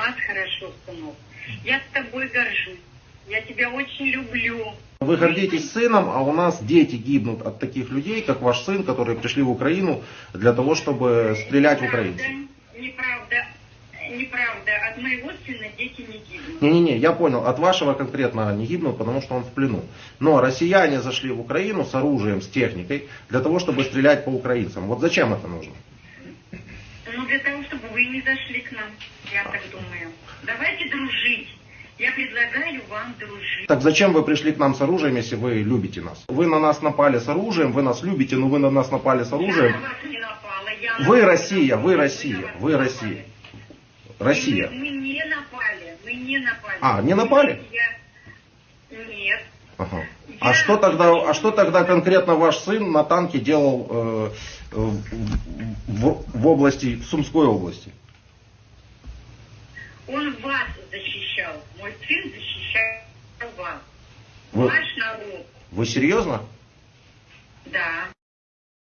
нас хорошо, сынок. Я с тобой горжусь. Я тебя очень люблю. Вы гордитесь сыном, а у нас дети гибнут от таких людей, как ваш сын, которые пришли в Украину для того, чтобы стрелять в украинцев. Неправда, неправда. От моего сына дети не гибнут. Не-не-не, я понял, от вашего конкретно не гибнут, потому что он в плену. Но россияне зашли в Украину с оружием, с техникой, для того, чтобы стрелять по украинцам. Вот зачем это нужно? Для того, чтобы вы не зашли к нам, я так думаю. Давайте дружить. Я предлагаю вам дружить. Так зачем вы пришли к нам с оружием, если вы любите нас? Вы на нас напали с оружием, вы нас любите, но вы на нас напали с Я оружием. на вас не напала. Я на Вы Россия, вы Россия, вы Россия. напали. Россия. Мы, мы не напали. Мы не напали. А, не напали? Я- Нет. Ага. А что тогда, а что тогда конкретно ваш сын на танке делал э, в- в области, в Сумской области? Он вас защищал. Мой сын защищал вас. Вы, Ваш народ. вы серьезно? Да.